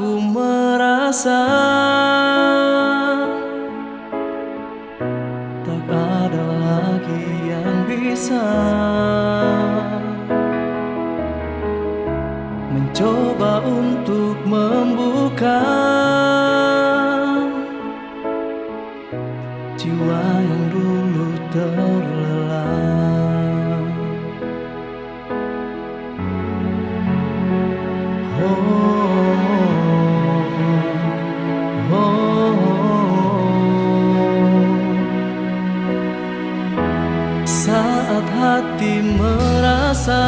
Aku merasa Tak ada lagi yang bisa Mencoba untuk membuka Jiwa yang dulu ter saat hati merasa